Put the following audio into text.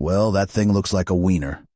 Well, that thing looks like a wiener.